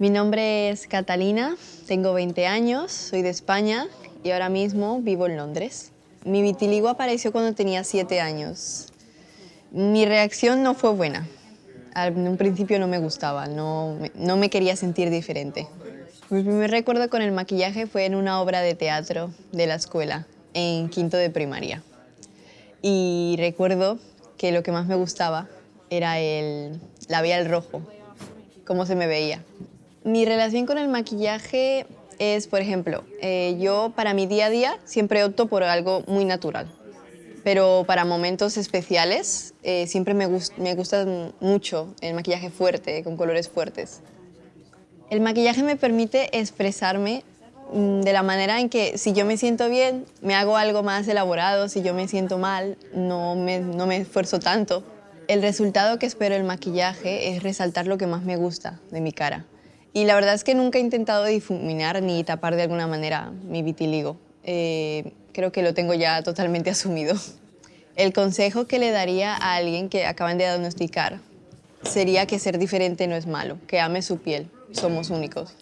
Mi nombre es Catalina, tengo 20 años, soy de España y ahora mismo vivo en Londres. Mi vitiligo apareció cuando tenía 7 años. Mi reacción no fue buena. Al un principio no me gustaba, no no me quería sentir diferente. Mi primer recuerdo con el maquillaje fue en una obra de teatro de la escuela, en quinto de primaria. Y recuerdo que lo que más me gustaba era el labial rojo, cómo se me veía. Mi relación con el maquillaje es, por ejemplo, eh, yo para mi día a día siempre opto por algo muy natural, pero para momentos especiales eh, siempre me, gust me gusta mucho el maquillaje fuerte, con colores fuertes. El maquillaje me permite expresarme mm, de la manera en que si yo me siento bien, me hago algo más elaborado, si yo me siento mal, no me esfuerzo tanto. El resultado que espero del maquillaje es resaltar lo que más me gusta de mi cara. Y la verdad es que nunca he intentado difuminar ni tapar de alguna manera mi vitiligo. Eh, creo que lo tengo ya totalmente asumido. El consejo que le daría a alguien que acaban de diagnosticar sería que ser diferente no es malo, que ame su piel, somos únicos.